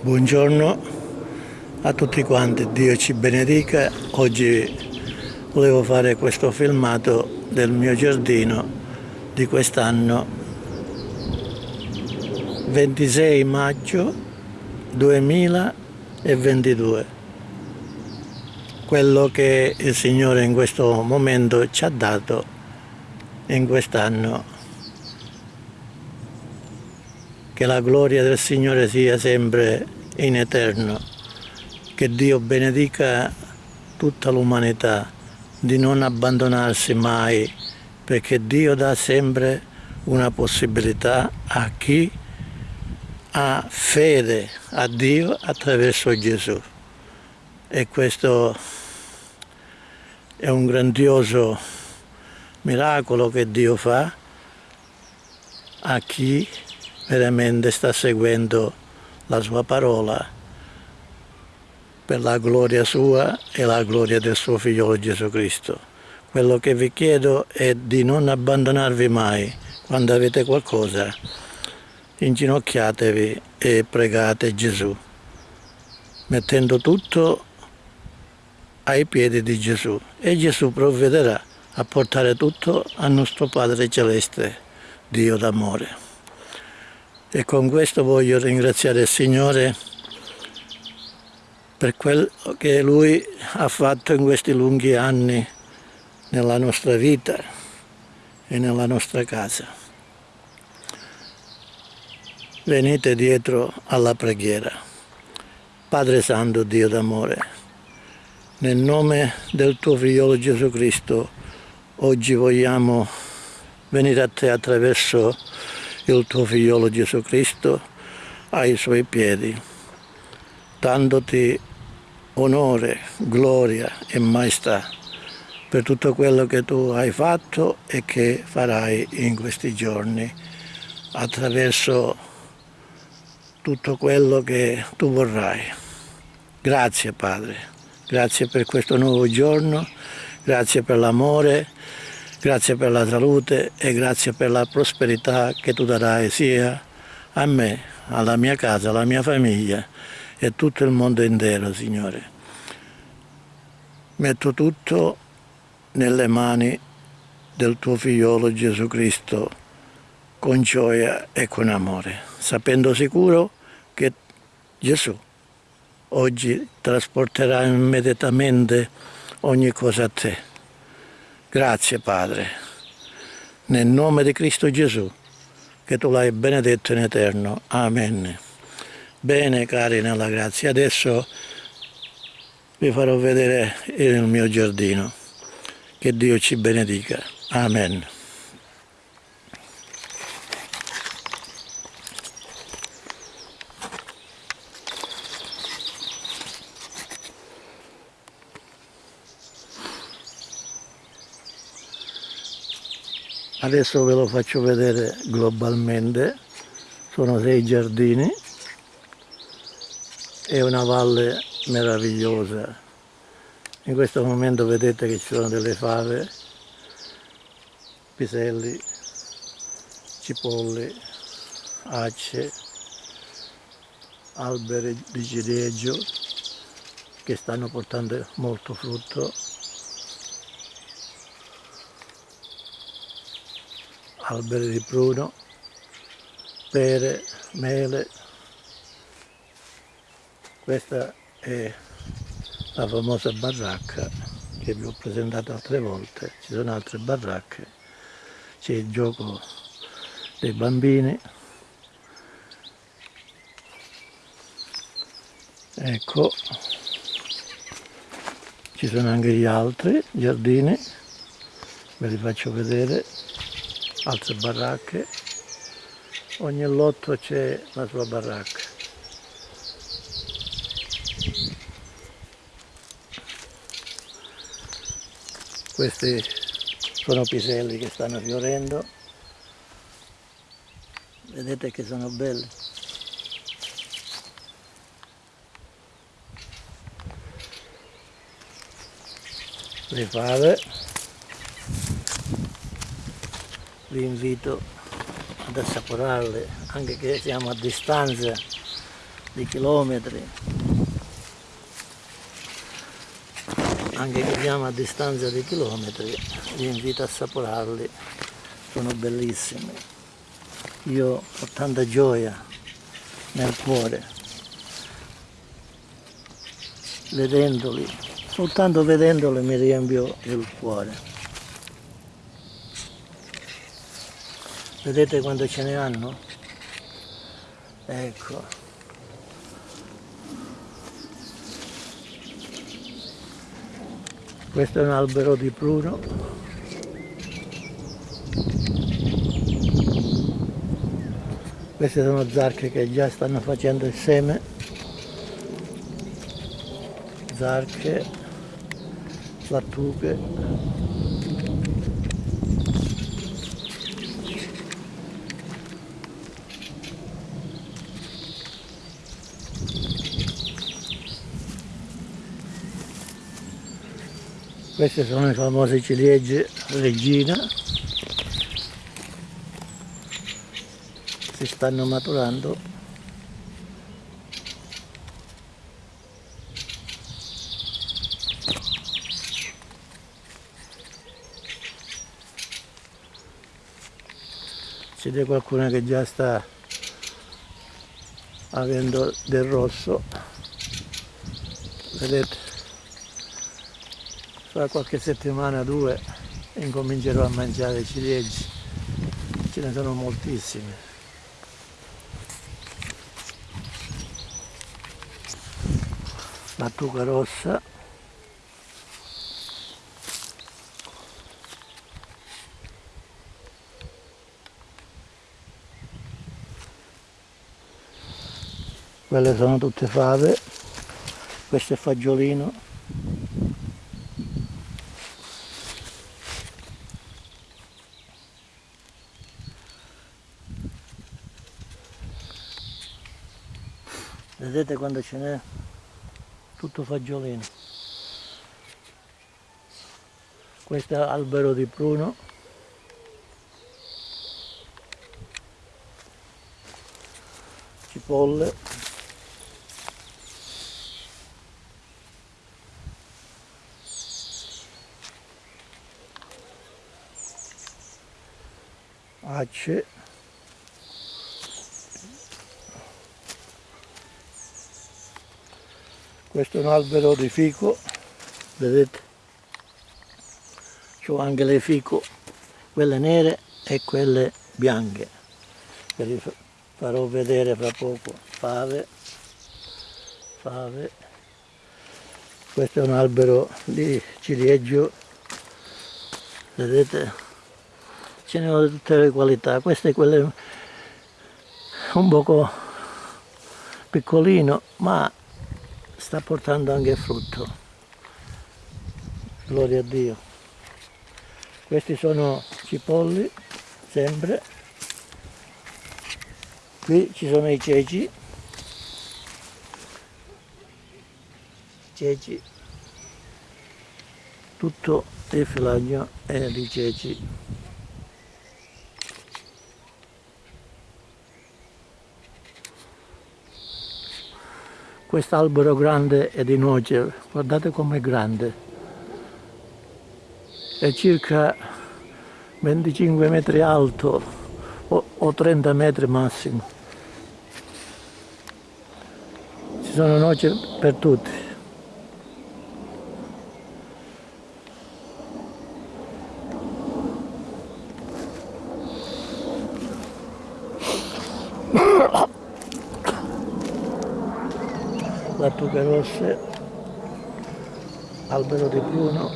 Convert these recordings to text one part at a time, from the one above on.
Buongiorno a tutti quanti, Dio ci benedica. Oggi volevo fare questo filmato del mio giardino di quest'anno 26 maggio 2022 quello che il Signore in questo momento ci ha dato in quest'anno che la gloria del Signore sia sempre in eterno, che Dio benedica tutta l'umanità di non abbandonarsi mai, perché Dio dà sempre una possibilità a chi ha fede a Dio attraverso Gesù. E questo è un grandioso miracolo che Dio fa a chi veramente sta seguendo la sua parola per la gloria sua e la gloria del suo figliolo Gesù Cristo. Quello che vi chiedo è di non abbandonarvi mai quando avete qualcosa. Inginocchiatevi e pregate Gesù, mettendo tutto ai piedi di Gesù e Gesù provvederà a portare tutto al nostro Padre Celeste, Dio d'amore. E con questo voglio ringraziare il Signore per quello che Lui ha fatto in questi lunghi anni nella nostra vita e nella nostra casa. Venite dietro alla preghiera. Padre Santo, Dio d'amore, nel nome del tuo figliolo Gesù Cristo, oggi vogliamo venire a te attraverso il tuo figliolo Gesù Cristo ai suoi piedi, dandoti onore, gloria e maestà per tutto quello che tu hai fatto e che farai in questi giorni attraverso tutto quello che tu vorrai. Grazie Padre, grazie per questo nuovo giorno, grazie per l'amore, Grazie per la salute e grazie per la prosperità che tu darai sia a me, alla mia casa, alla mia famiglia e tutto il mondo intero, Signore. Metto tutto nelle mani del tuo figliolo Gesù Cristo con gioia e con amore, sapendo sicuro che Gesù oggi trasporterà immediatamente ogni cosa a te Grazie Padre, nel nome di Cristo Gesù, che tu l'hai benedetto in eterno. Amen. Bene cari nella grazia, adesso vi farò vedere il mio giardino. Che Dio ci benedica. Amen. Adesso ve lo faccio vedere globalmente. Sono sei giardini. E una valle meravigliosa. In questo momento vedete che ci sono delle fave piselli cipolle acce alberi di ciliegio che stanno portando molto frutto alberi di pruno, pere, mele. Questa è la famosa baracca che vi ho presentato altre volte, ci sono altre baracche, c'è il gioco dei bambini, ecco, ci sono anche gli altri giardini, ve li faccio vedere altre baracche. Ogni lotto c'è la sua baracca. Questi sono piselli che stanno fiorendo. Vedete che sono belli. Le fave vi invito ad assaporarle anche che siamo a distanza di chilometri. Anche che siamo a distanza di chilometri vi invito a assaporarli. Sono bellissimi. Io ho tanta gioia nel cuore vedendoli. Soltanto vedendoli mi riempio il cuore vedete quando ce ne hanno? ecco. Questo è un albero di pruno queste sono zarche che già stanno facendo il seme. Zarche lattughe queste sono i famosi ciliegie regina. Si stanno maturando. C'è di qualcuno che già sta avendo del rosso. Vedete fra qualche settimana o due incomincerò a mangiare ciliegie. Ce ne sono moltissime. Lattuga rossa. Quelle sono tutte fave. Questo è fagiolino vedete quando ce n'è tutto fagiolino. Questo è albero di pruno. Cipolle. Acce questo è un albero di fico vedete? C'ho anche le fico quelle nere e quelle bianche. Che vi farò vedere fra poco. Fave fave. Questo è un albero di ciliegio vedete? Ce ne sono di tutte le qualità. Questo è quello un poco piccolino ma sta portando anche frutto. Gloria a Dio. Questi sono cipolli sempre. Qui ci sono i ceci. Ceci. Tutto il filaggio è di ceci quest'albero grande è di noce, guardate com'è grande, è circa 25 metri alto o, o 30 metri massimo. Ci sono noci per tutti. lattughe rosse, albero di pruno,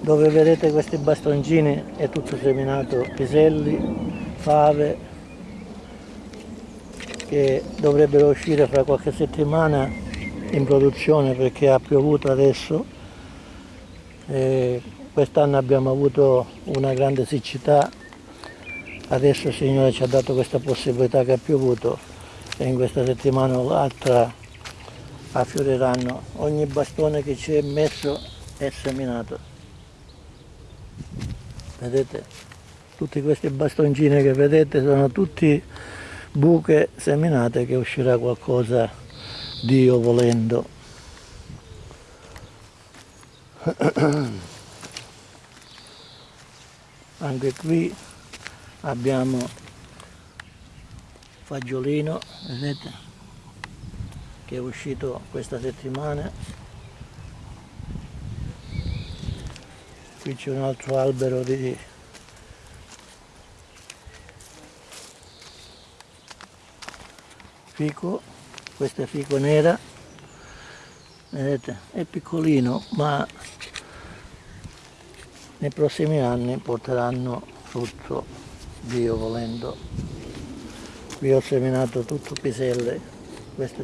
dove vedete questi bastoncini è tutto seminato piselli, fave che dovrebbero uscire fra qualche settimana in produzione perché ha piovuto adesso. Quest'anno abbiamo avuto una grande siccità, adesso il Signore ci ha dato questa possibilità che ha piovuto e in questa settimana o l'altra affioriranno. Ogni bastone che ci è messo è seminato. Vedete? Tutti questi bastoncini che vedete sono tutti buche seminate che uscirà qualcosa Dio volendo. Anche qui abbiamo fagiolino vedete che è uscito questa settimana. Qui c'è un altro albero di fico. Questo è fico nera. Vedete è piccolino ma nei prossimi anni porteranno frutto Dio volendo qui ho seminato tutto piselle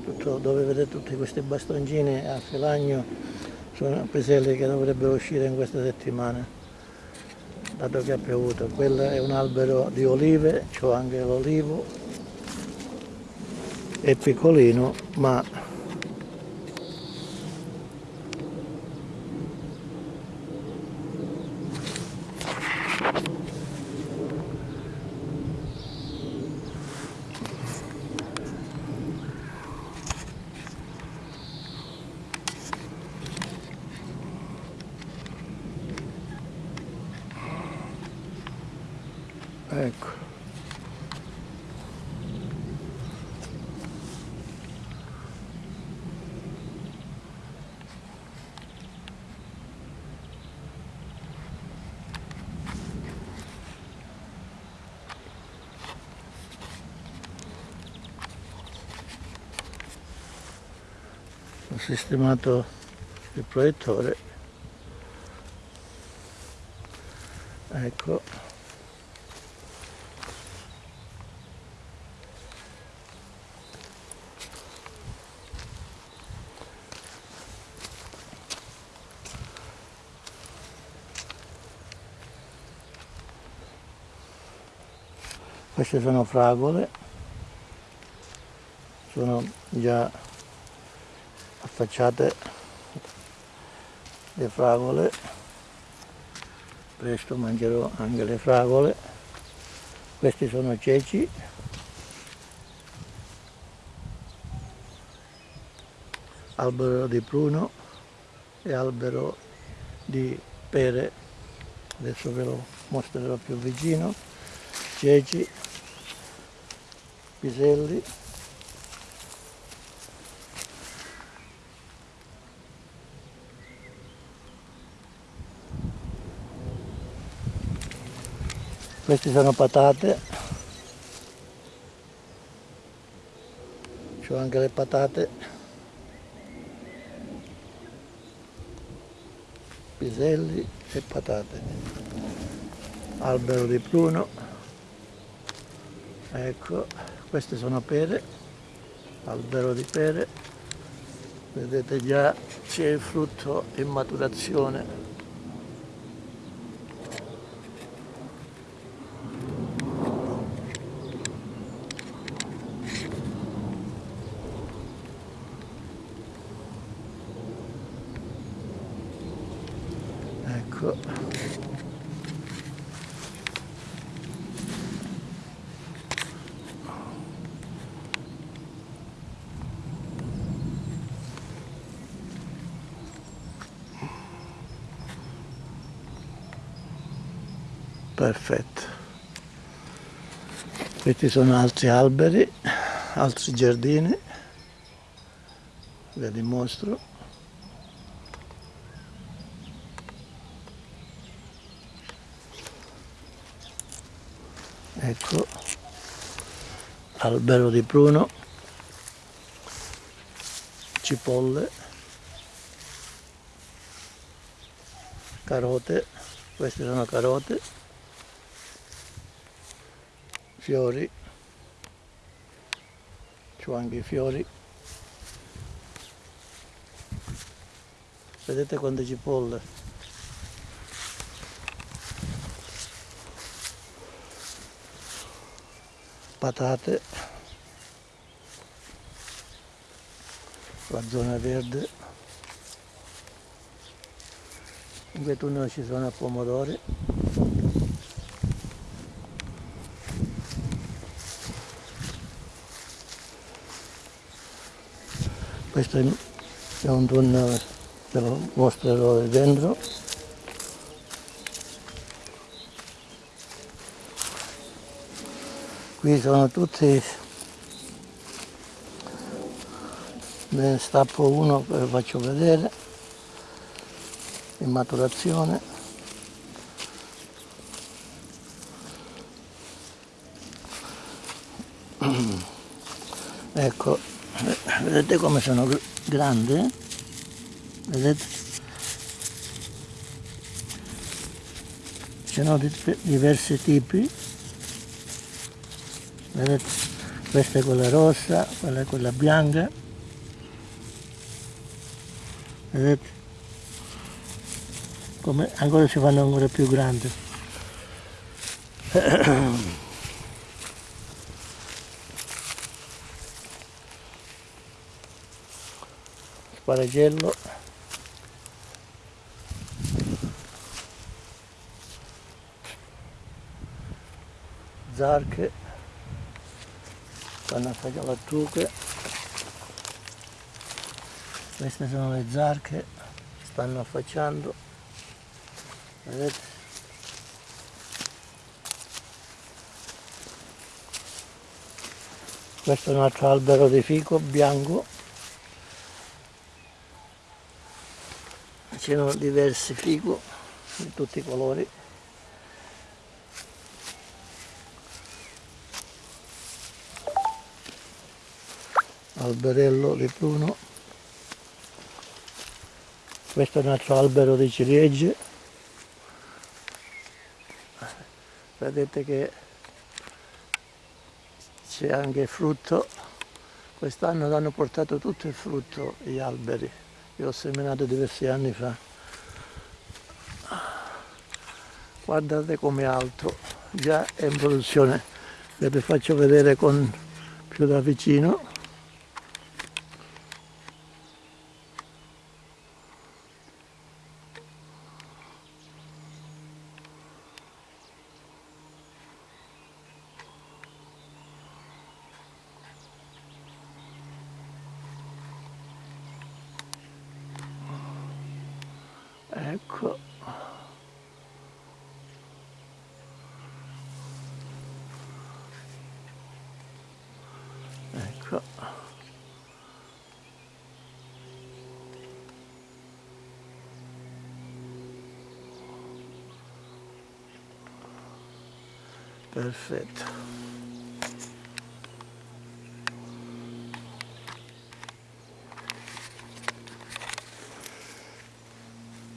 tutto dove vedete tutti questi bastoncini a filagno sono piselle che dovrebbero uscire in questa settimana dato che ha piovuto. Quello è un albero di olive c'ho anche l'olivo è piccolino ma sistemato il proiettore. Ecco. Queste sono fragole. Sono già affacciate le fragole. Presto mangerò anche le fragole. Questi sono ceci. Albero di pruno e albero di pere. Adesso ve lo mostrerò più vicino. Ceci piselli queste sono patate. C'ho anche le patate. Piselli e patate. Albero di pruno. Ecco queste sono pere. Albero di pere. Vedete già c'è il frutto in maturazione ecco perfetto questi sono altri alberi altri giardini. Ve li mostro. Ecco albero di pruno cipolle. Carote. Queste sono carote fiori c'ho anche i fiori. Vedete quante cipolle? Patate la zona verde. In tunnel ci sono pomodori questo è un tunnel ve lo mostrerò dentro. Qui sono tutti ne stappo uno ve lo faccio vedere in maturazione. Ecco vedete come sono grandi? Vedete? Ce sono diversi tipi. Vedete? Questa è quella rossa quella è quella bianca. Vedete? Come ancora si fanno ancora più grandi sparagello zarche. Stanno a fare lattuche queste sono le zarche stanno affacciando. Vedete? Questo è un altro albero di fico bianco ci sono diversi fico di tutti i colori. Alberello di pruno questo è un altro albero di ciliegie. Vedete che c'è anche frutto. Quest'anno hanno portato tutto il frutto gli alberi io ho seminato diversi anni fa. Guardate come alto. Già è in produzione. Vi faccio vedere con più da vicino ecco ecco. Perfetto.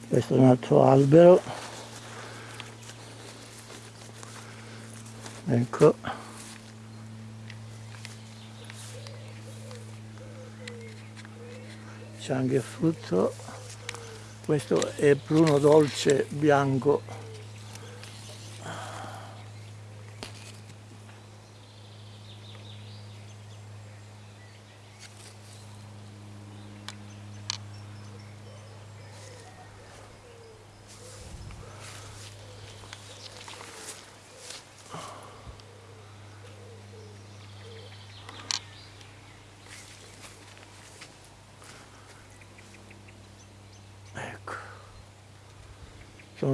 Questo è un altro albero. Ecco c'è anche il frutto questo è pruno dolce bianco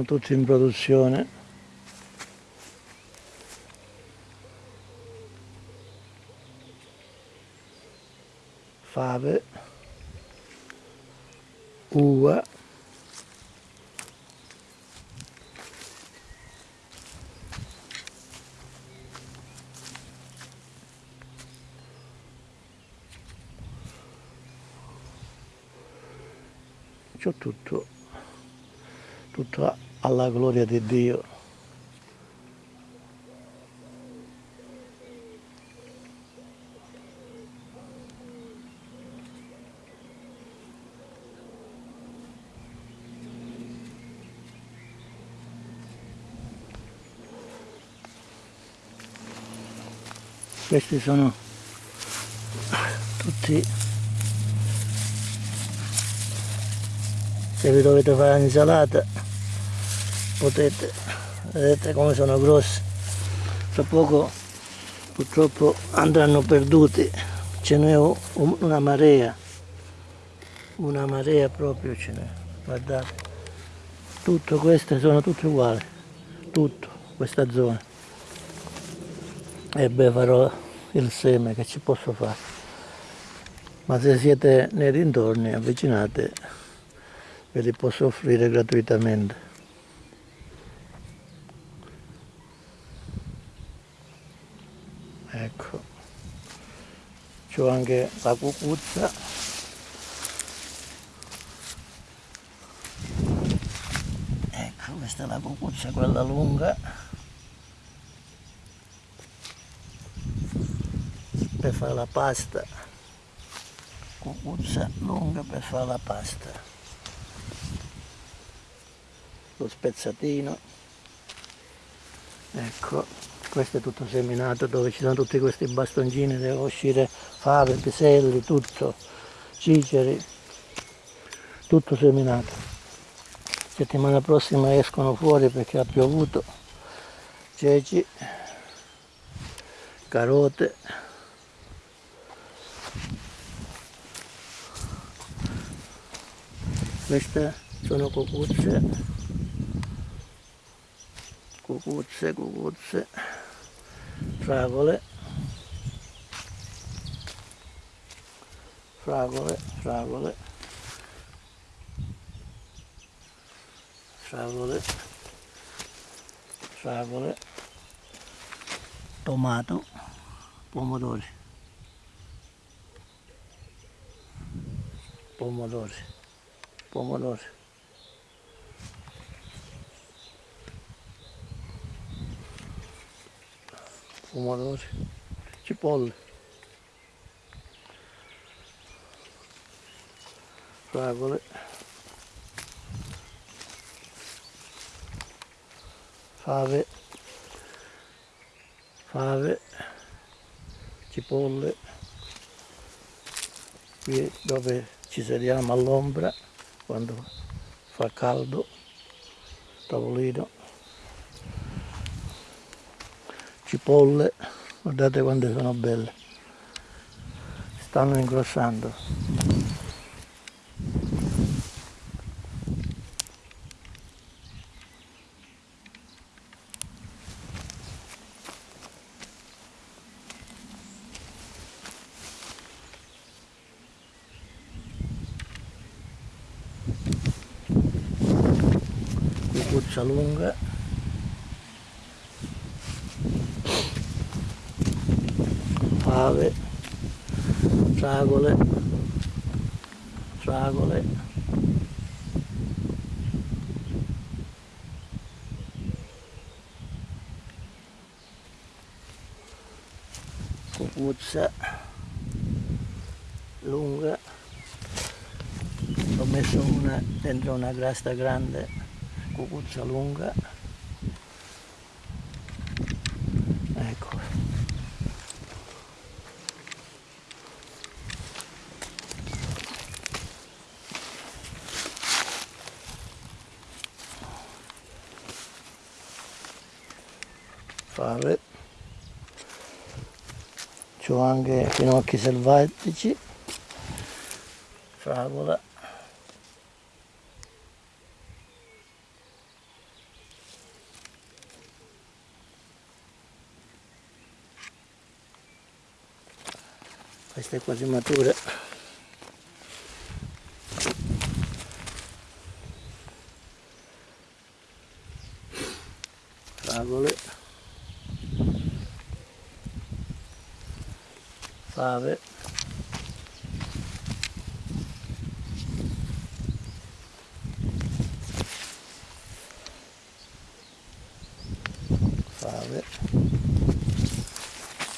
tutti in produzione fave uva c'ho tutto tutto gloria di Dio. Questi sono tutti se vi dovete fare l'insalata potete vedete come sono grossi tra poco purtroppo andranno perduti. Ce n'è una marea. Una marea proprio ce n'è. Guardate. Tutto queste sono tutte uguali. Tutto questa zona. E beh farò il seme che ci posso fare. Ma se siete nei dintorni avvicinate ve li posso offrire gratuitamente ecco c'ho anche la cucuzza. Ecco questa è la cucuzza quella lunga. Per fare la pasta. Cucuzza lunga per fare la pasta. Lo spezzatino. Ecco questo è tutto seminato dove ci sono tutti questi bastoncini devono uscire fave, piselli, tutto ciceri tutto seminato. Settimana prossima escono fuori perché ha piovuto. Ceci carote. Queste sono cucuzze. Cucuzze cucuzze. Fragole fragole fragole fragole fragole tomato. Pomodori. Pomodori. Pomodori. Pomodori, cipolle, fragole, fave, fave, cipolle, qui dove ci sediamo all'ombra quando fa caldo, tavolino. Cipolle guardate quante sono belle. Stanno ingrossando cuccia lunga. Fave, fragole, fragole, cucuzza lunga, ho messo una dentro una grasta grande, cucuzza lunga, fave c'ho anche finocchi selvatici. Fragola questa quasi matura fragole fave. Fave.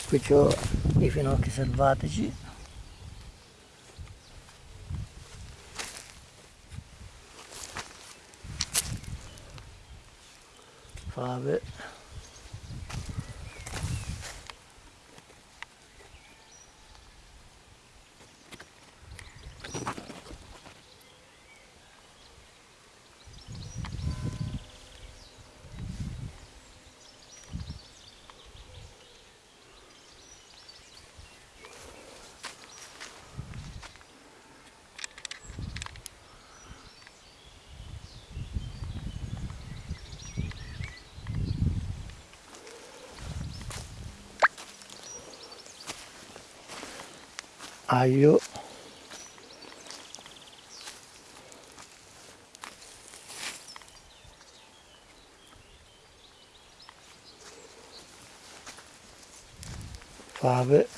Qui ho i finocchi selvatici fave aglio fave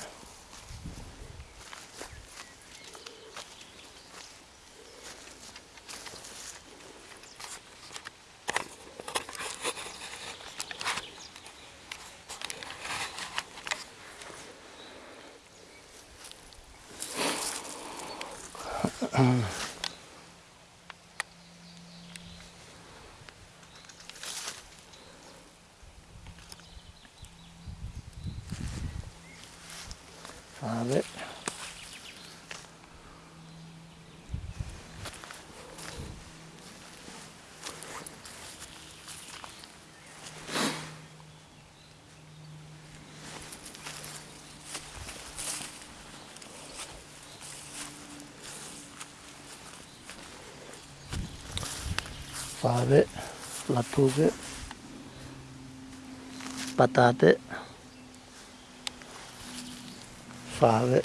fave fave lattughe patate fave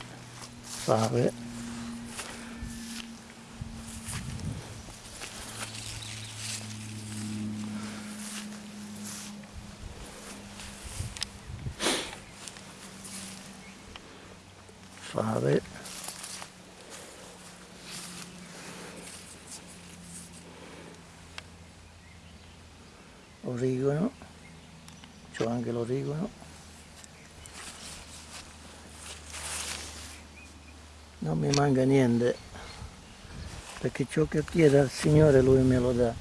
fave fave origano c'ho anche l'origano non mi manca niente perché ciò che chiede al Signore Lui me lo dà.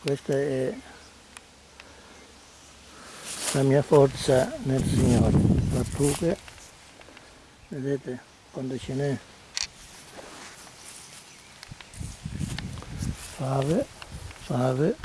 Questa è la mia forza nel Signore. La truche vedete quando ce n'è. Fave fave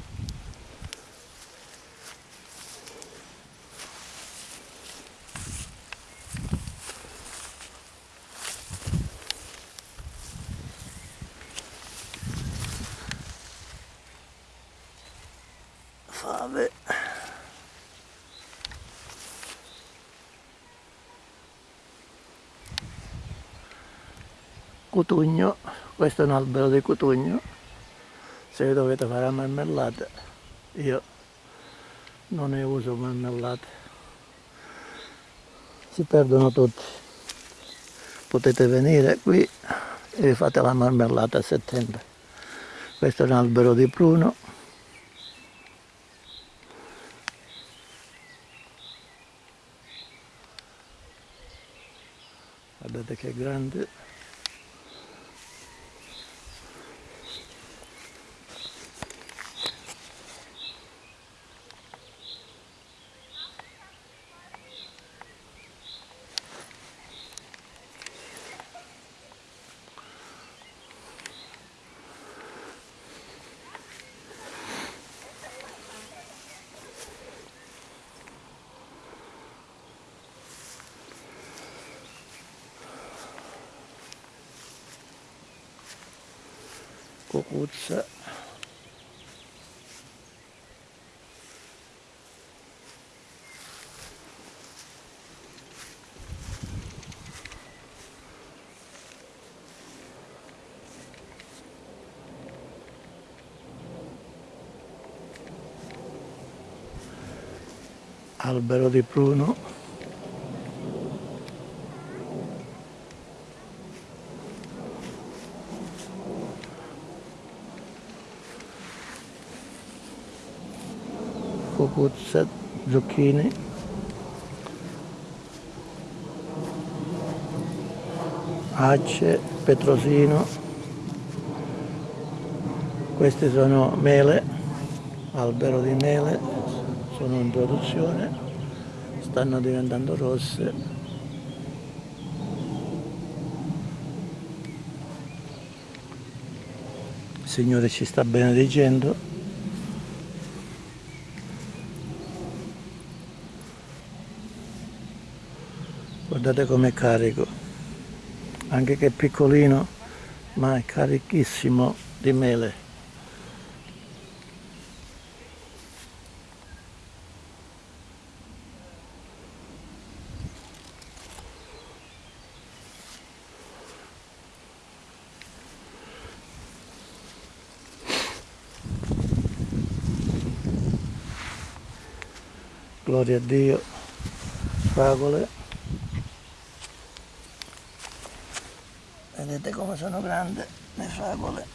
cutugno questo è un albero di cutugno. Se dovete fare marmellata io non ne uso marmellate. Si perdono tutti. Potete venire qui e fate la marmellata a settembre. Questo è un albero di pruno guardate che grande cucuzza albero di pruno cucuzza, zucchine acce, petrosino. Queste sono mele albero di mele sono in produzione stanno diventando rosse. Il Signore ci sta benedicendo. Guardate com'è carico. Anche che è piccolino ma è carichissimo di mele gloria a Dio, fragole. Vedete come sono grandi le fragole.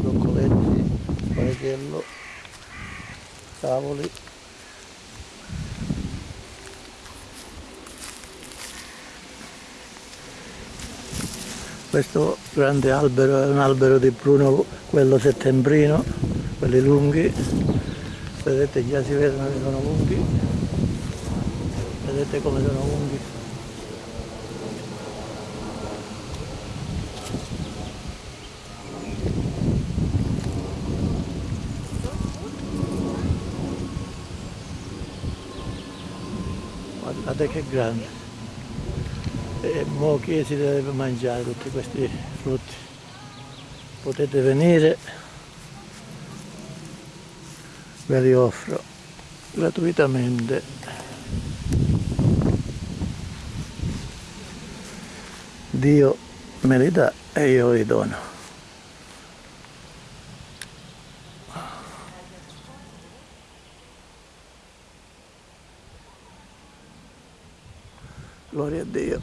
Broccoletti, spaghettello, cavoli. Questo grande albero è un albero di pruno, quello settembrino, quelli lunghi. Vedete già si vedono che sono lunghi. Vedete come sono lunghi. Guardate che grande e mo che si deve mangiare tutti questi frutti? Potete venire. Ve li offro gratuitamente. Dio me li dà e io li dono Gloria a Dio.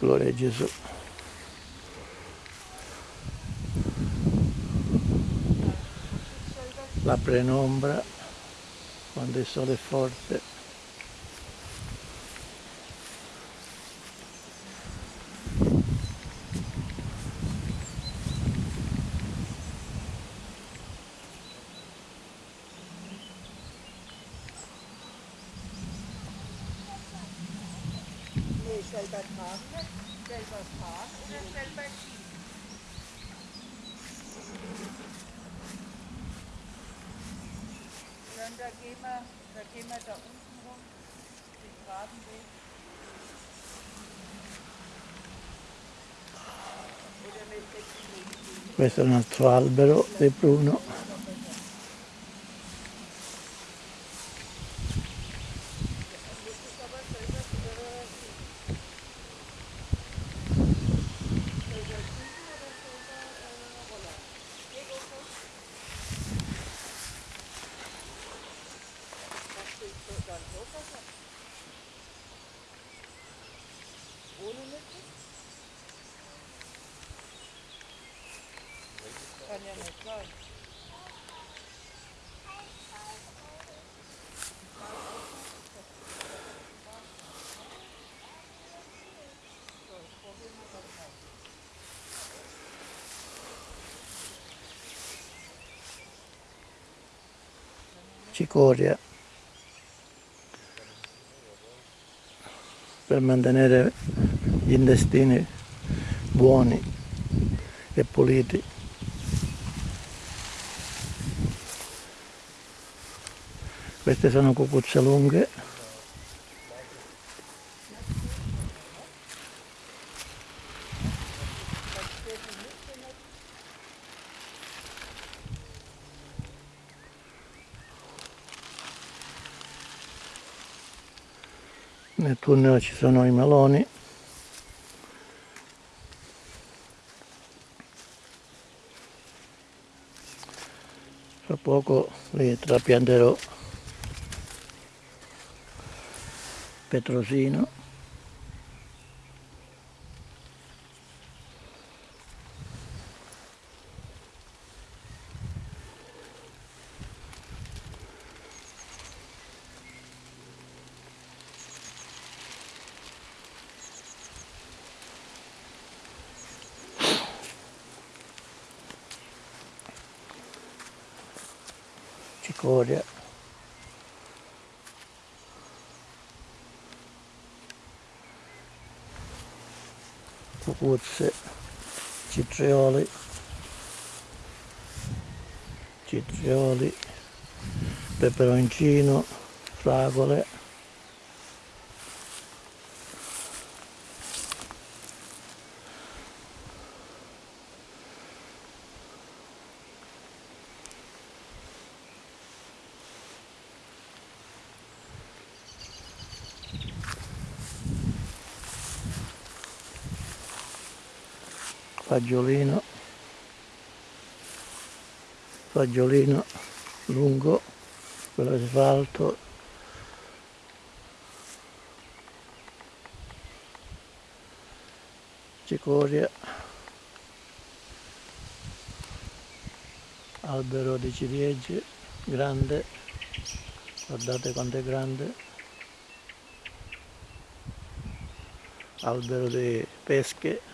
Gloria a Gesù. La penombra quando il sole è forte. Questo è un altro albero di pruno. Ohne Mitte? Cicoria per mantenere gli intestini buoni e puliti. Queste sono cucuzze lunghe. Nel tunnel ci sono i meloni. Fra poco li trapianterò petrosino. peperoncino, fragole. fagiolino fagiolino lungo quello che si fa alto cicoria. Albero di ciliegie grande. Guardate quanto è grande. Albero di pesche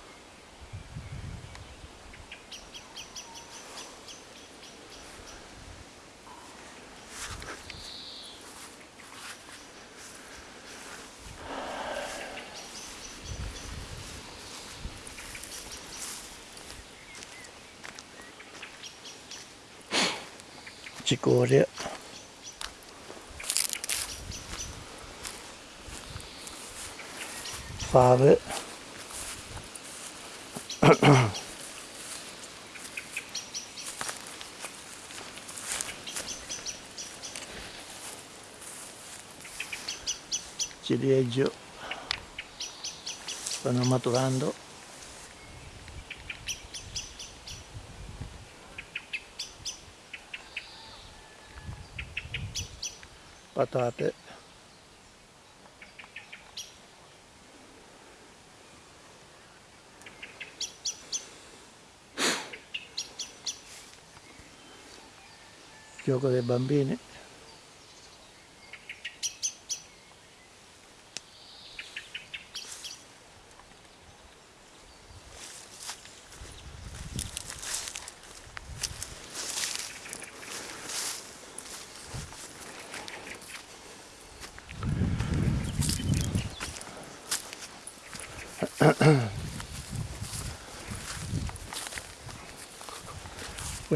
cicoria fave. Ciliegio. Stanno maturando patate. Gioco dei bambini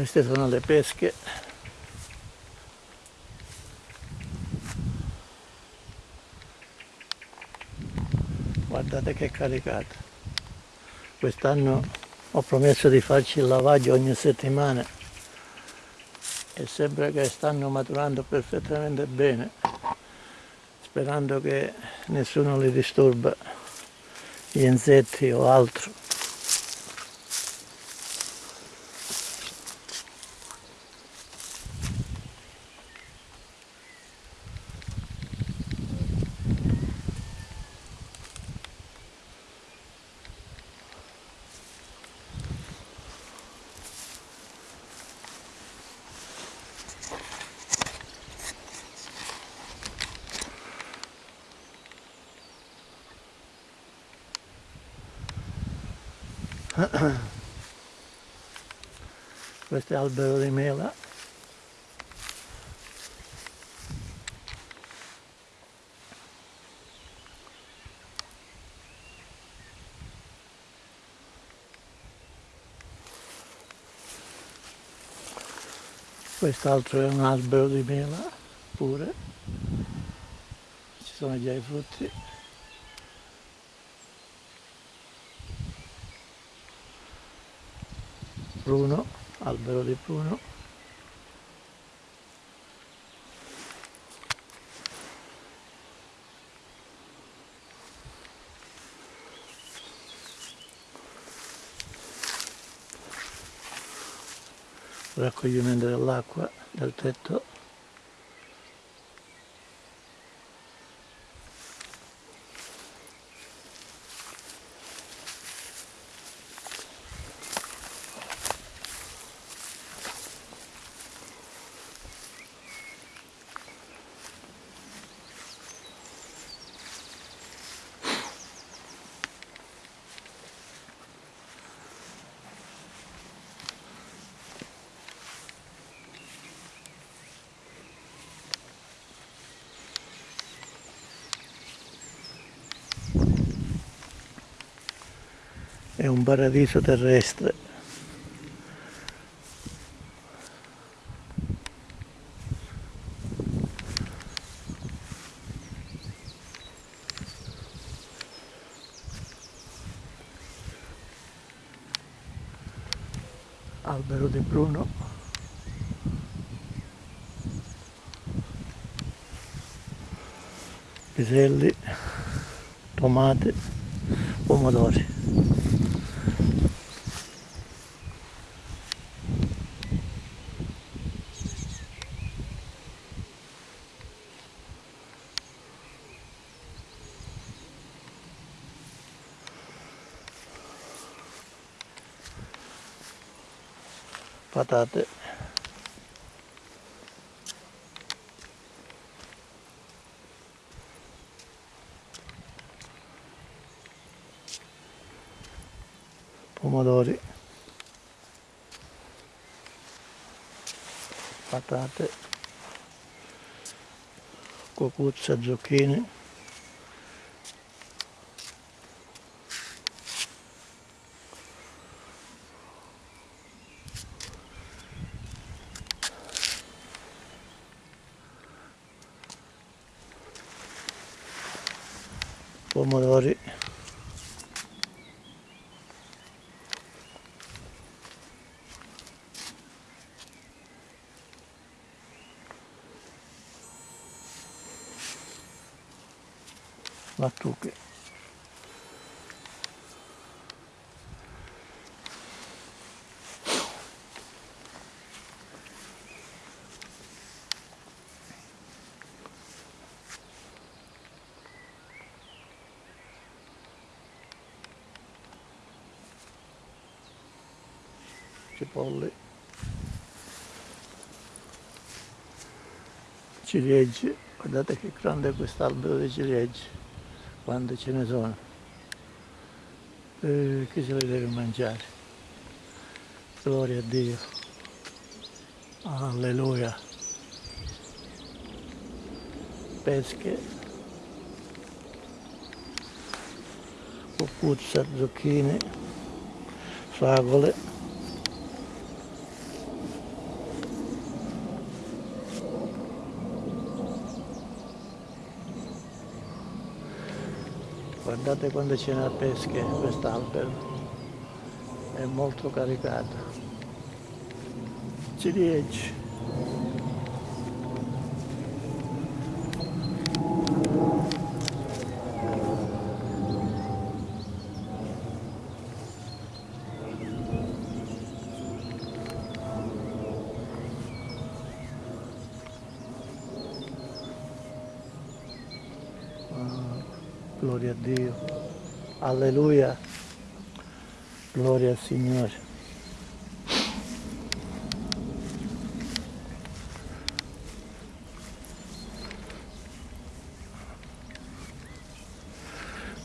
queste sono le pesche. Guardate che caricata quest'anno ho promesso di farci il lavaggio ogni settimana e sembra che stanno maturando perfettamente bene sperando che nessuno li disturba gli insetti o altro questo albero di mela. Quest'altro è un albero di mela pure. Ci sono già i frutti pruno, albero di pruno. raccoglimento dell'acqua del tetto è un paradiso terrestre. Albero di pruno. Piselli, tomate, pomodori. Patate pomodori. Patate. Cucuzza zucchine pomodori lattuche cipolle ciliegie guardate che grande è quest'albero di ciliegie quante ce ne sono. Eh, che se le deve mangiare? Gloria a Dio. Alleluia. Pesche. Cucuzza, zucchine fragole guardate quando ce n'è a pesche quest'albero è molto caricato ciliegie Gloria a Dio. Alleluia. Gloria al Signore.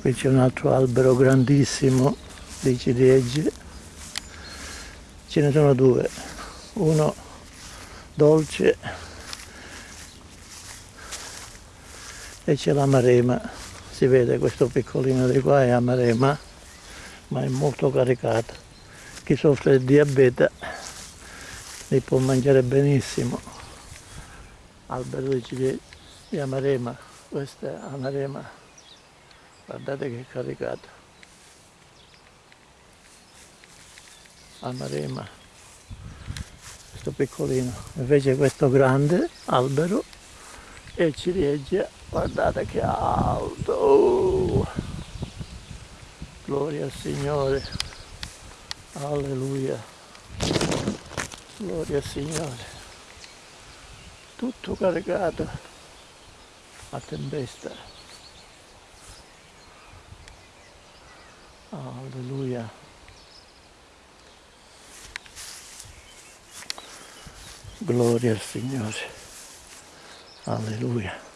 Qui c'è un altro albero grandissimo di ciliegie. Ce ne sono due. Uno dolce e c'è la marema si vede questo piccolino di qua è amarema ma è molto caricata chi soffre di diabete li può mangiare benissimo. Albero di ciliegie di amarema questa è amarema guardate che caricata amarema questo piccolino. Invece questo grande albero è ciliegia guardate che alto. Gloria al Signore. Alleluia. Gloria al Signore. Tutto caricato a tempesta. Alleluia. Gloria al Signore alleluia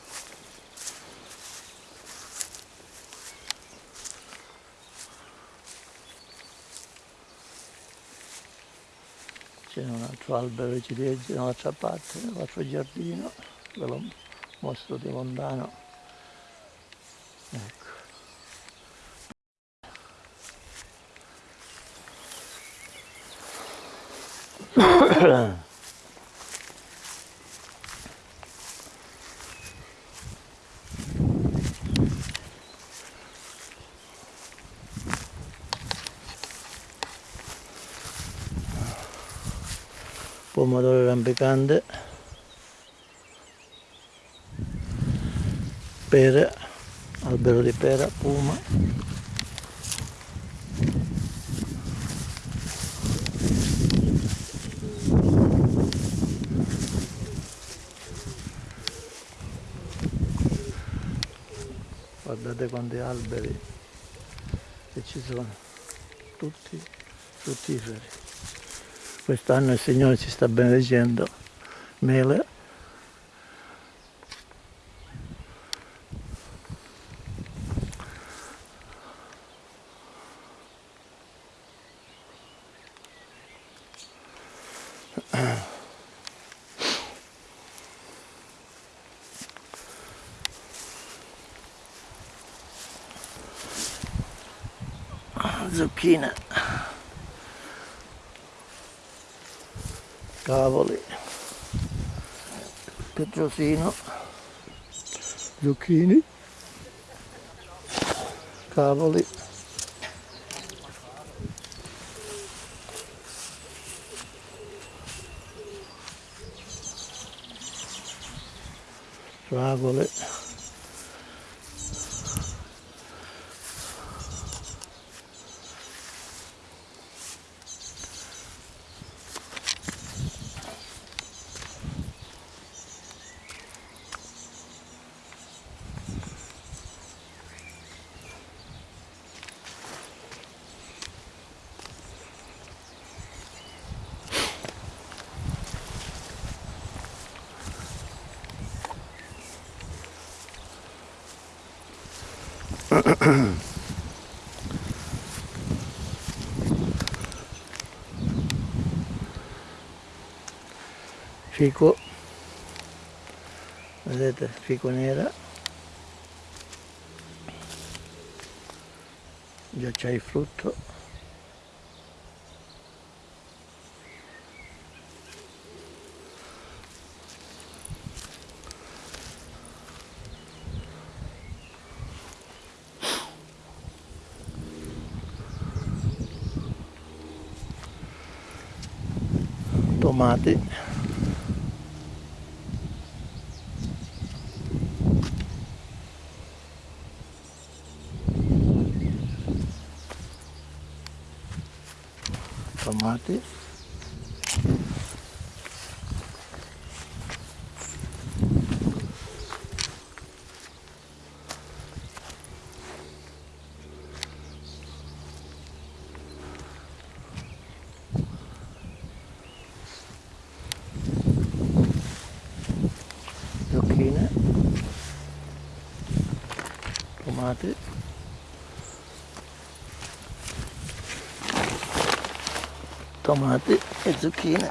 c'è un altro albero di ciliegie dall'altra parte, nell'altro giardino, ve lo mostro di lontano. Ecco. pomodoro rampicante pere albero di pera puma. Guardate quanti alberi che ci sono. Tutti fruttiferi Quest'anno il Signore ci sta benedicendo mele. zucchine cavoli petrosino. Zucchini. Cavoli. Fragole fico. Vedete fico nera. Già c'è il frutto. Tomati tomate e zucchine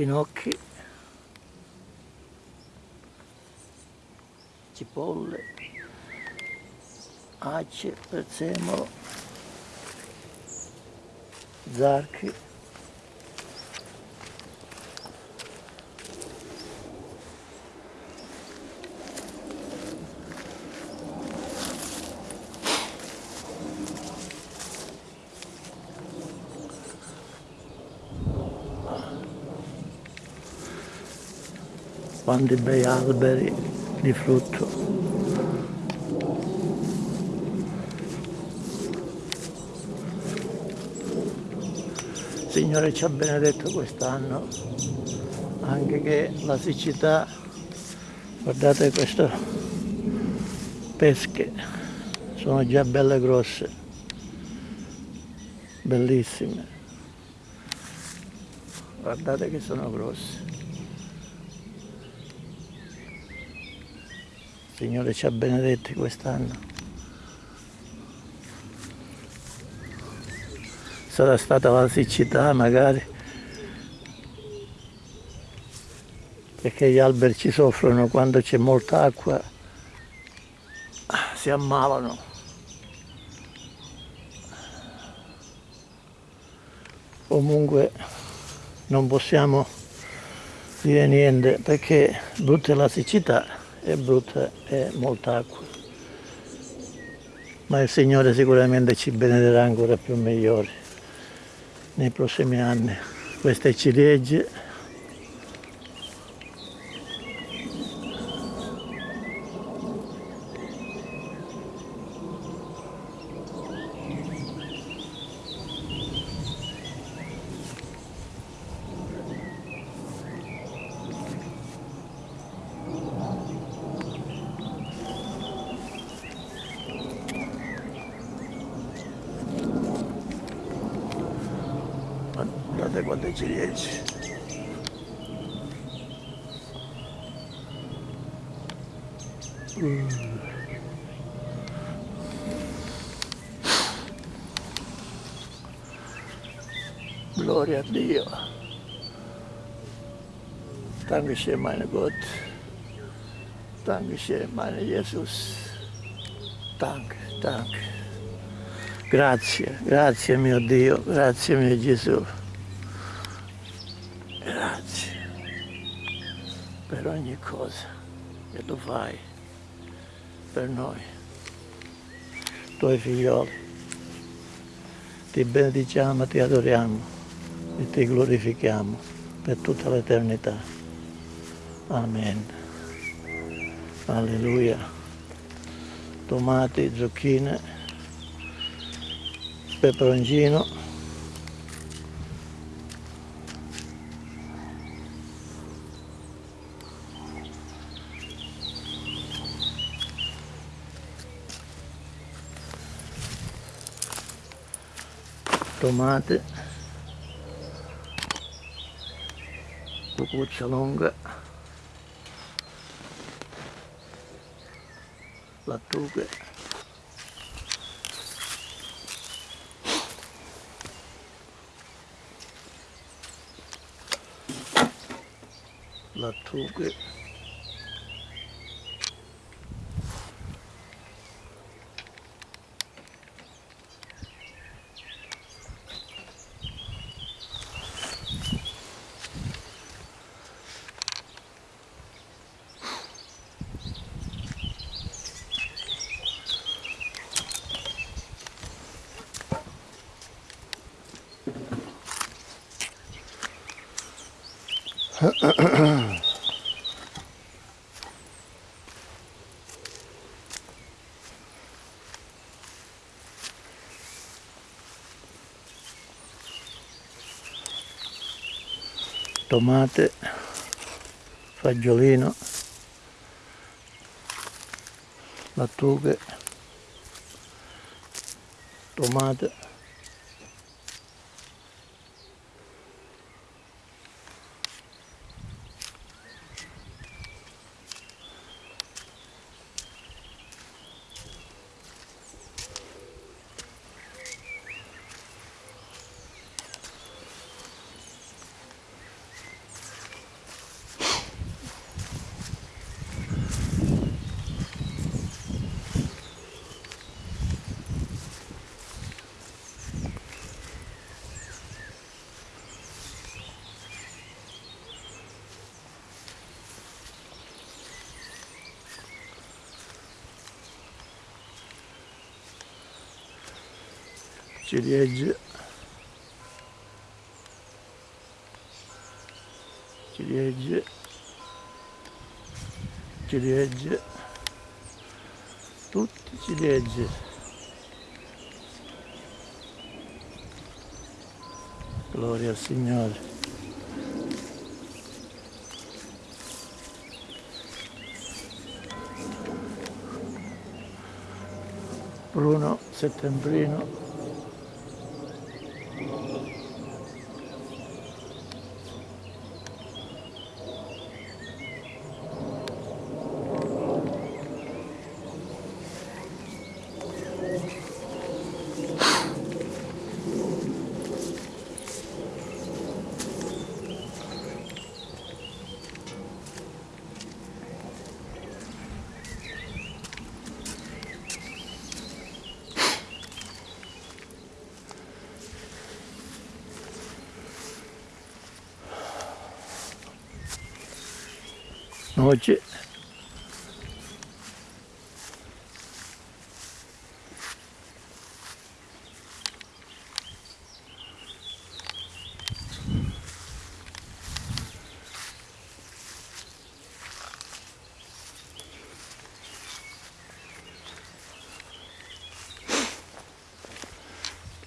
finocchi cipolle ace prezzemolo zarchi quanti bei alberi di frutto. Signore ci ha benedetto quest'anno anche che la siccità guardate queste pesche sono già belle grosse bellissime. Guardate che sono grosse Signore ci ha benedetti quest'anno. Sarà stata la siccità magari perché gli alberi ci soffrono quando c'è molta acqua, si ammalano. Comunque non possiamo dire niente perché brutta è la siccità e brutta è molta acqua. Ma il Signore sicuramente ci benederà ancora più migliori nei prossimi anni. Queste ciliegie guardate quante ciliegie mm. gloria a Dio Dankeschön meine Gott. Dankeschön meine Jesus. Danke, danke grazie, grazie mio Dio. Grazie mio Gesù. Per ogni cosa che tu fai per noi, tuoi figlioli. Ti benediciamo, ti adoriamo e ti glorifichiamo per tutta l'eternità. Amen. Alleluia. Tomati, zucchine, peperoncino tomate cucuzza lunga lattughe lattughe tomate, fagiolino, lattughe, tomate ciliegie ciliegie ciliegie tutti ciliegie gloria al Signore. Bruno settembrino Avviciniamoci.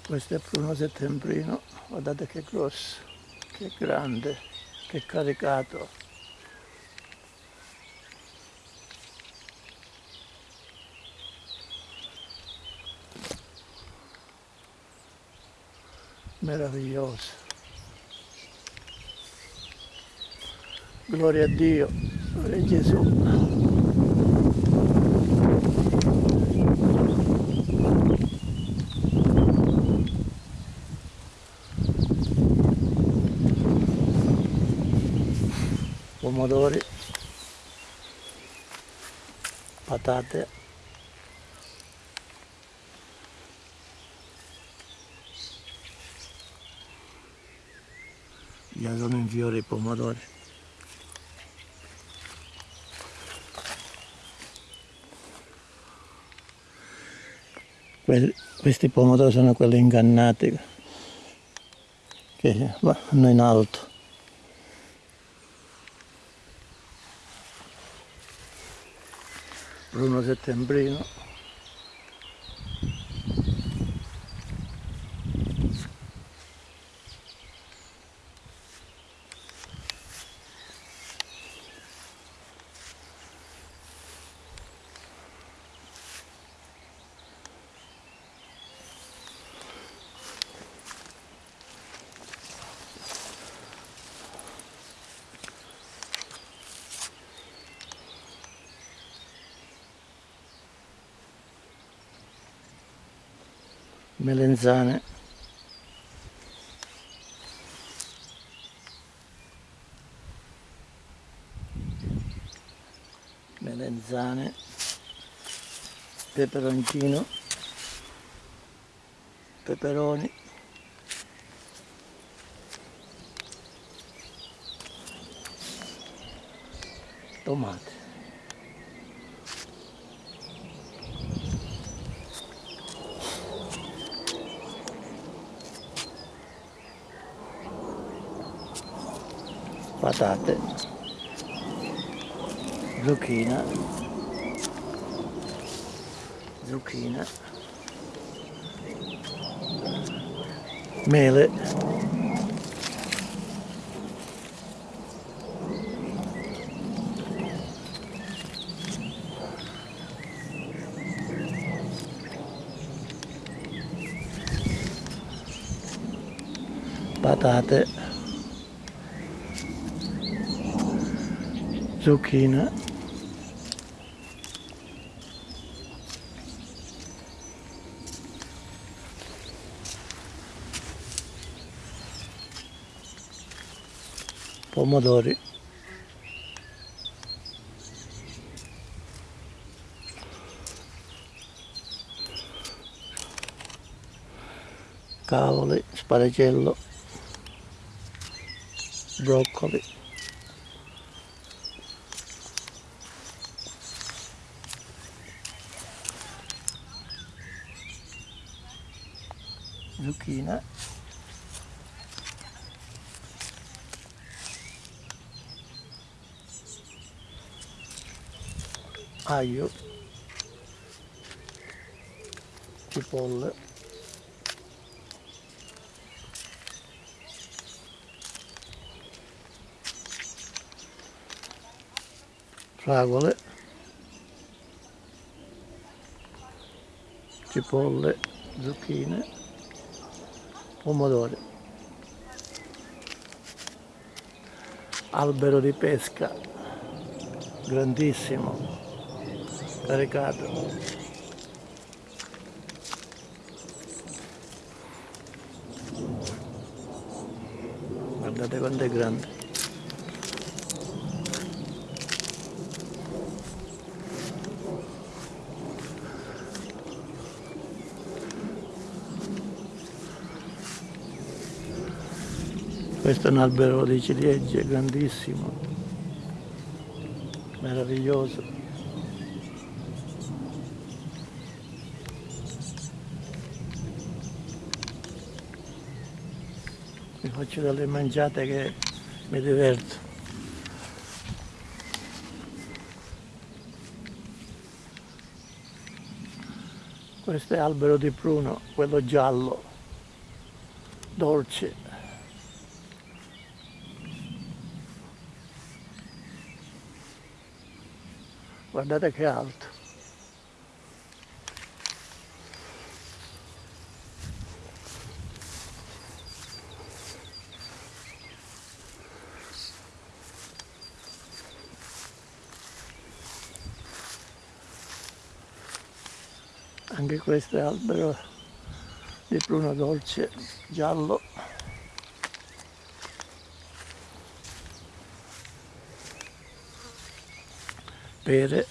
Questo è pruno settembrino, guardate che grosso, che grande, che caricato. Meraviglioso. Gloria a Dio, gloria a Gesù. pomodori, patate, già sono in fiore i pomodori. Que- questi pomodori sono quelli ingannati che vanno in alto. Bruno Settembrino. Melenzane melenzane peperoncino. Peperoni. Tomate patate, zucchina, zucchina, mele, patate, zucchina, pomodori, cavoli, sparagello, broccoli. zucchina aglio cipolle fragole cipolle zucchine pomodori albero di pesca grandissimo caricato guardate quanto è grande. Questo è un albero di ciliegie grandissimo meraviglioso vi faccio delle mangiate che mi diverto. Questo è albero di pruno quello giallo dolce. Guardate che alto anche questo è albero di pruno dolce giallo. Pere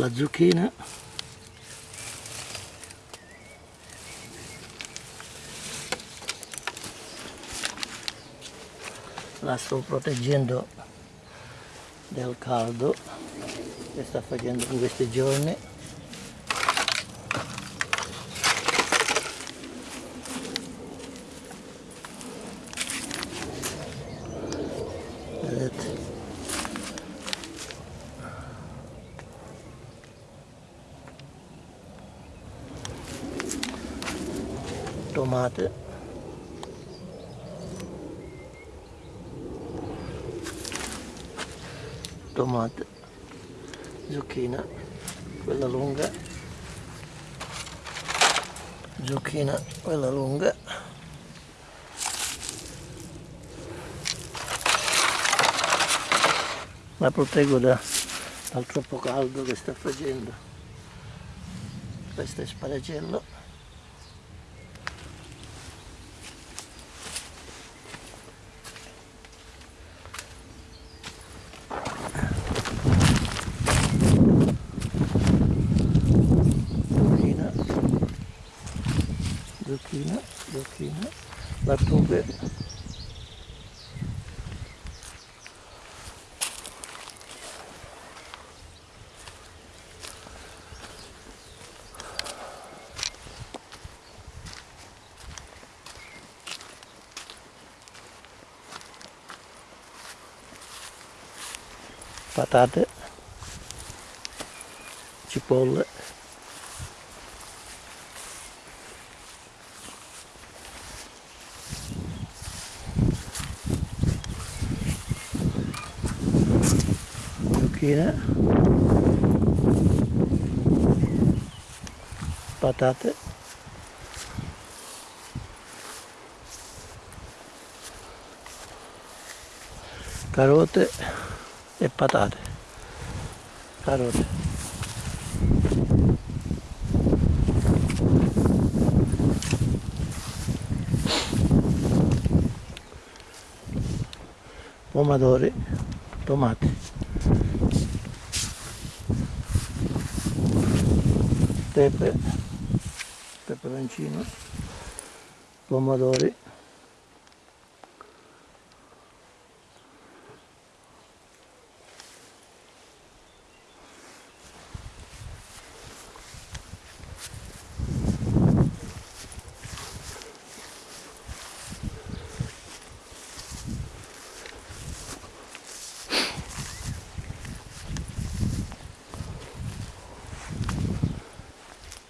la zucchina. La sto proteggendo del caldo che sta facendo in questi giorni vedete tomate. Tomate. Zucchina. Quella lunga. Zucchina quella lunga. La proteggo da, dal troppo caldo che sta facendo. Questo è sparagello zucchina zucchina zucchina lattughe patate cipolle zucchine patate carote e patate. Carote. Pomodori tomati. Pepe peperoncino pomodori.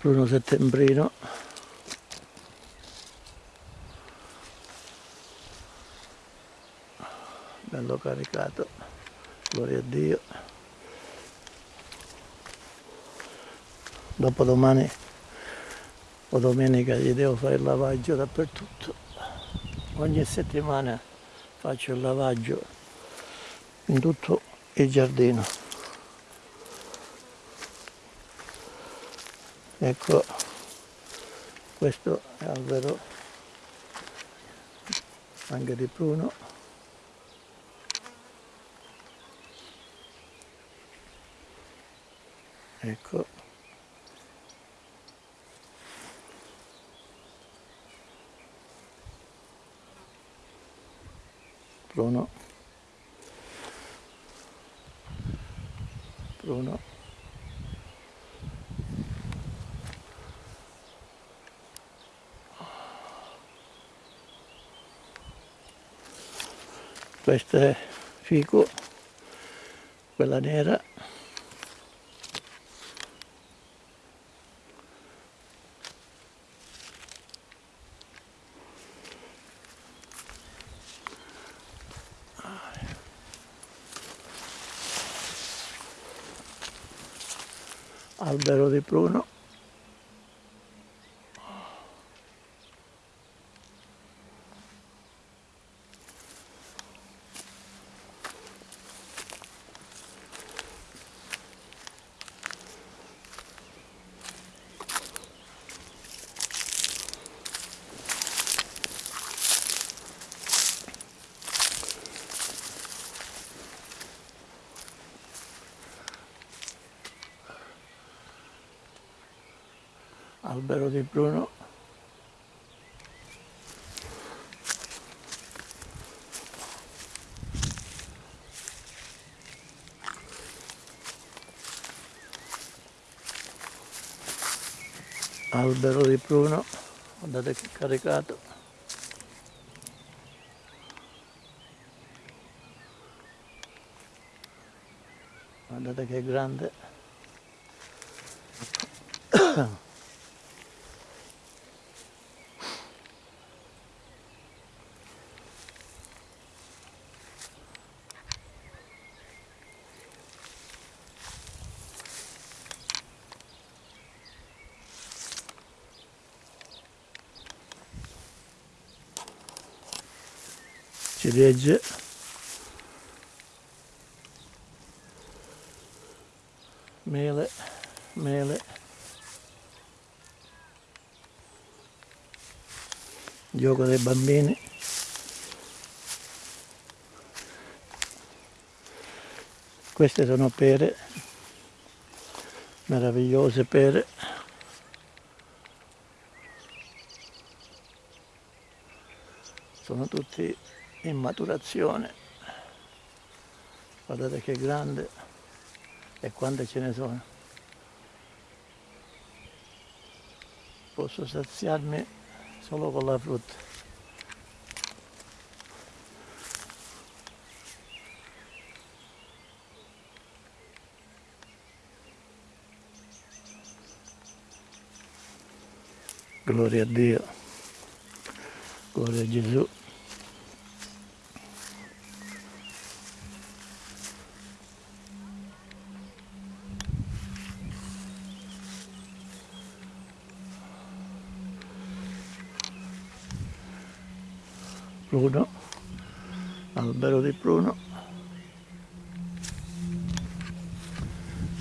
Pruno settembrino caricato. Gloria a Dio. Dopo domani o domenica gli devo fare il lavaggio dappertutto. Ogni settimana faccio il lavaggio in tutto il giardino. Ecco questo è albero anche di pruno ecco. Pruno pruno questo è fico quella nera albero di pruno albero di pruno guardate che caricato. Guardate che grande ciliegie mele mele. Gioco dei bambini. Queste sono pere meravigliose pere. Sono tutti in maturazione. Guardate che grande e quante ce ne sono. Posso saziarmi solo con la frutta. Gloria a Dio. Gloria a Gesù pruno, albero di pruno,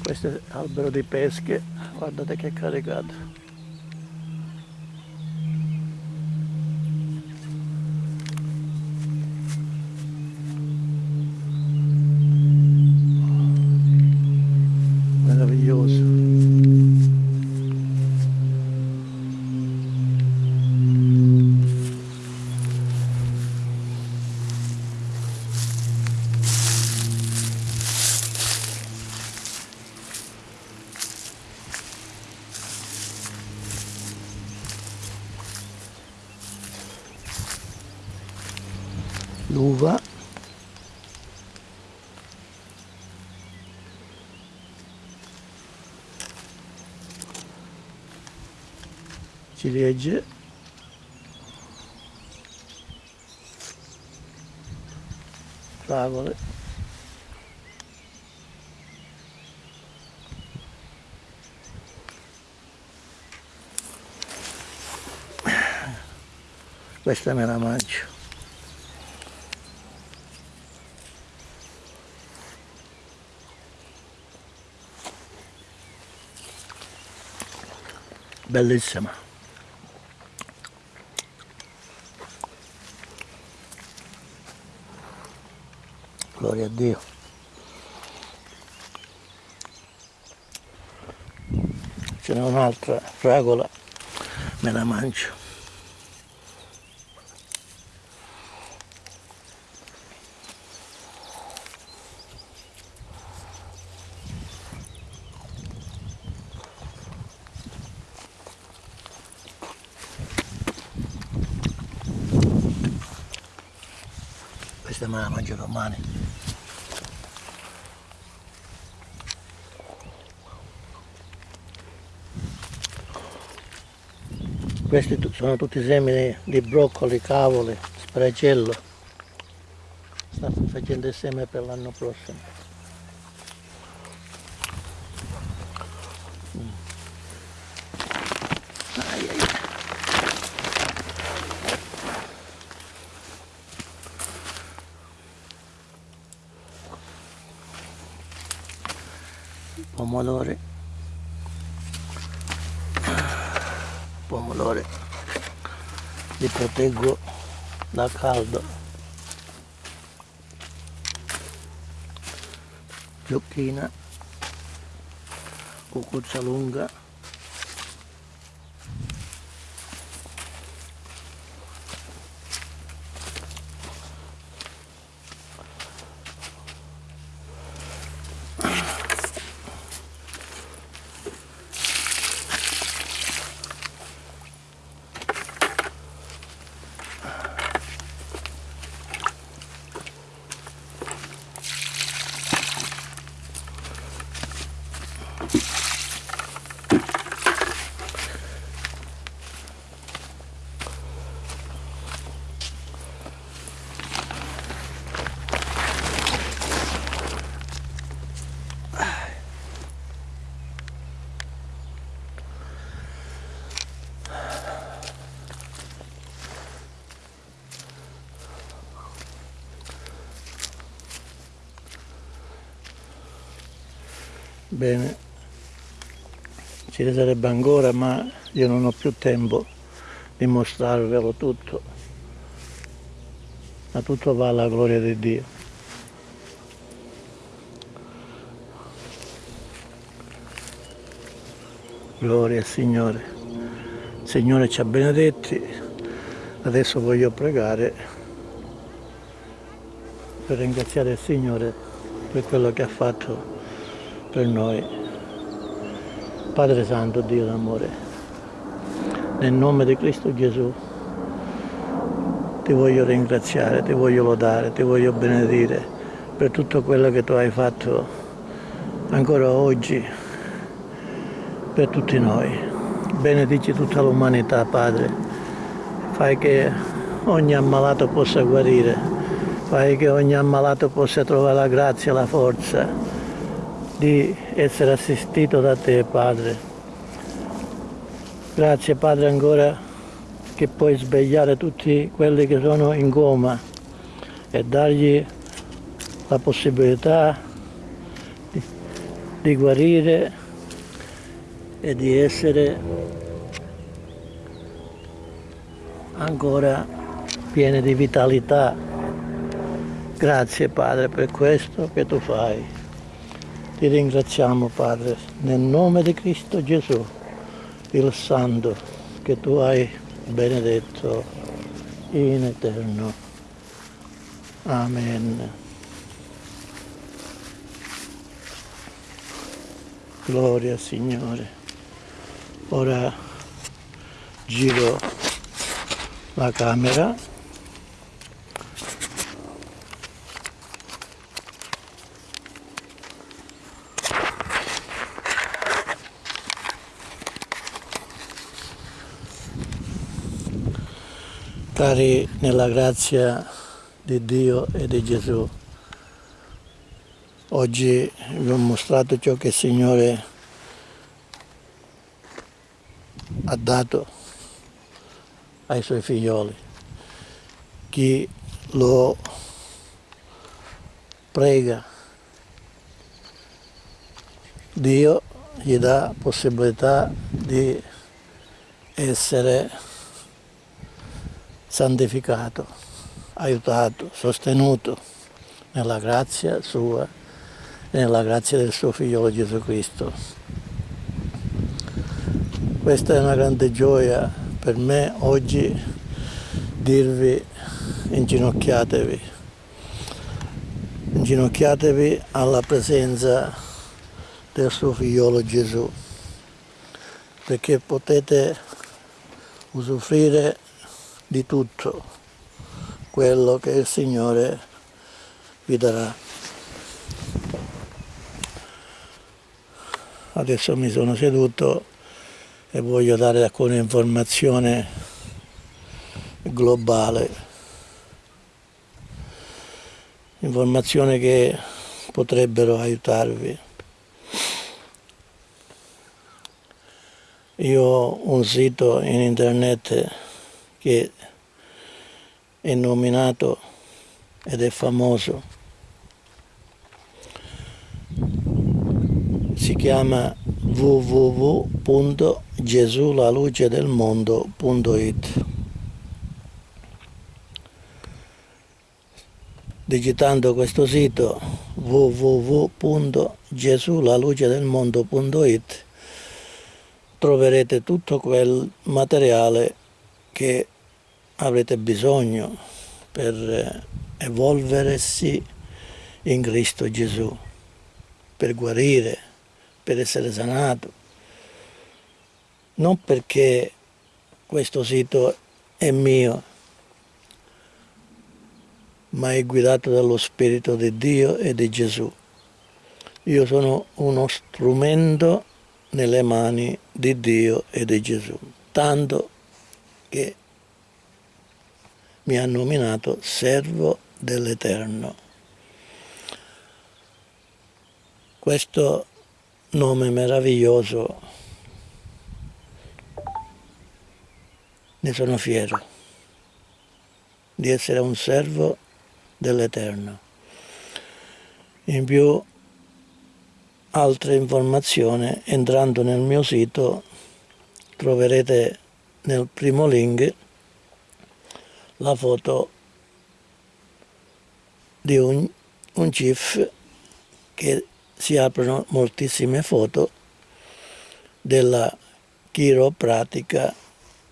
questo è albero di pesche, guardate che caricato. ciliegie fragole questa me la mangio. Bellissima. Gloria a Dio. Ce n'è un'altra fragola me la mangio. Questa me la mangio domani questi sono tutti semi di broccoli, cavoli, spracello sta facendo il seme per l'anno prossimo mm. ai, ai. pomodori pomodori li proteggo da caldo. Zucchina cucuzza lunga Bene, ci ne ancora ma io non ho più tempo di mostrarvelo tutto, ma tutto va alla gloria di Dio. Gloria al Signore. Il Signore ci ha benedetti, adesso voglio pregare per ringraziare il Signore per quello che ha fatto per noi. Padre Santo, Dio d'amore, nel nome di Cristo Gesù ti voglio ringraziare, ti voglio lodare, ti voglio benedire per tutto quello che tu hai fatto ancora oggi per tutti noi. Benedici tutta l'umanità, Padre. Fai che ogni ammalato possa guarire, fai che ogni ammalato possa trovare la grazia, la forza, di essere assistito da te Padre. Grazie Padre ancora che puoi svegliare tutti quelli che sono in coma e dargli la possibilità di, di guarire e di essere ancora pieni di vitalità. Grazie Padre per questo che tu fai. Ti ringraziamo Padre, nel nome di Cristo Gesù, il Santo, che tu hai benedetto in eterno. Amen. Gloria Signore. Ora giro la camera Cari nella grazia di Dio e di Gesù, oggi vi ho mostrato ciò che il Signore ha dato ai suoi figlioli. Chi lo prega, Dio gli dà possibilità di essere santificato, aiutato, sostenuto nella grazia sua e nella grazia del suo figliolo Gesù Cristo. Questa è una grande gioia per me oggi dirvi inginocchiatevi, inginocchiatevi alla presenza del suo figliolo Gesù, perché potete usufruire di tutto quello che il Signore vi darà. Adesso mi sono seduto e voglio dare alcune informazioni globale, informazioni che potrebbero aiutarvi. Io ho un sito in internet che è nominato ed è famoso. Si chiama www.gesulalucedelmondo.it Digitando questo sito www.gesulalucedelmondo.it troverete tutto quel materiale che avrete bisogno per evolversi in Cristo Gesù, per guarire, per essere sanato. Non perché questo sito è mio, ma è guidato dallo Spirito di Dio e di Gesù. Io sono uno strumento nelle mani di Dio e di Gesù, tanto che mi ha nominato servo dell'Eterno. Questo nome meraviglioso ne sono fiero di essere un servo dell'Eterno. In più altre informazioni entrando nel mio sito troverete nel primo link la foto di un, un GIF che si aprono moltissime foto della chiropratica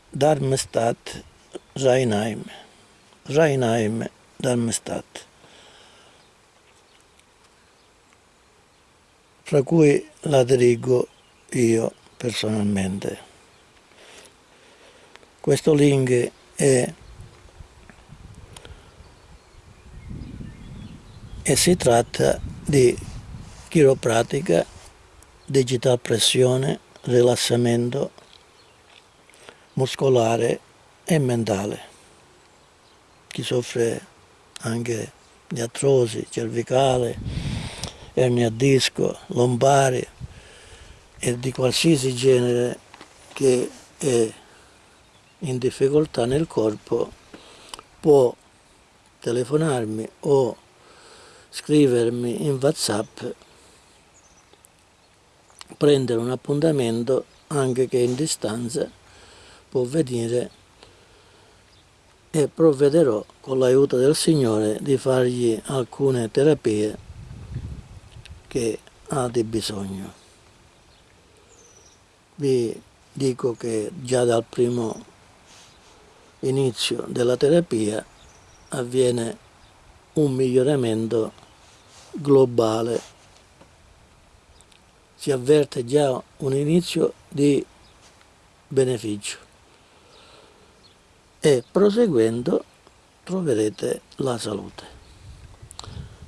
Darmstadt Rheinheim Rheinheim Darmstadt fra cui la dirigo io personalmente. Questo link è e si tratta di chiropratica, digital pressione, rilassamento muscolare e mentale. Chi soffre anche di artrosi cervicale, ernia disco, lombare e di qualsiasi genere che è in difficoltà nel corpo può telefonarmi o scrivermi in whatsapp prendere un appuntamento anche che in distanza può venire e provvederò con l'aiuto del Signore di fargli alcune terapie che ha di bisogno. Vi dico che già dal primo inizio della terapia avviene un miglioramento globale. Si avverte già un inizio di beneficio e proseguendo troverete la salute.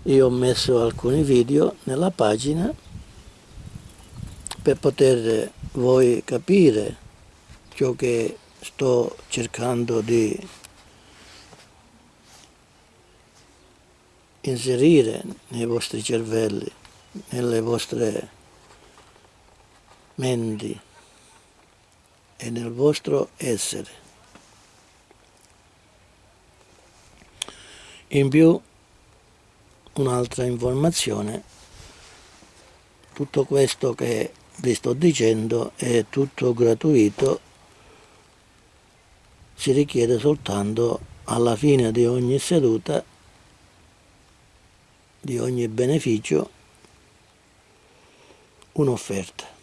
Io ho messo alcuni video nella pagina per poter voi capire ciò che sto cercando di inserire nei vostri cervelli, nelle vostre menti e nel vostro essere. In più un'altra informazione, tutto questo che vi sto dicendo è tutto gratuito si richiede soltanto alla fine di ogni seduta, di ogni beneficio, un'offerta.